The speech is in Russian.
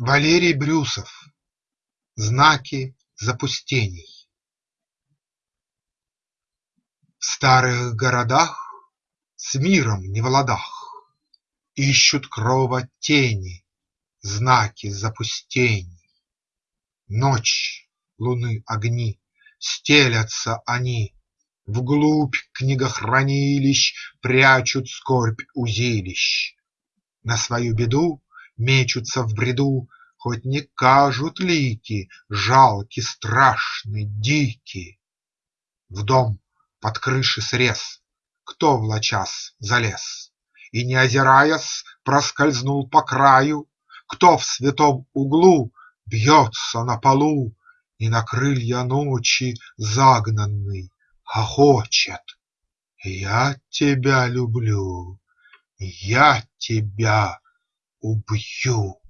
Валерий Брюсов. Знаки запустений. В старых городах, с миром не в ладах, Ищут крова тени знаки запустений. Ночь, луны огни, стелятся они, Вглубь книгохранилищ Прячут скорбь узилищ, На свою беду мечутся в бреду, Хоть не кажут лики жалки, страшны, дики. В дом под крыши срез кто влачас залез И, не озираясь, проскользнул по краю? Кто в святом углу бьется на полу И на крылья ночи загнанный хохочет? Я тебя люблю, я тебя убью!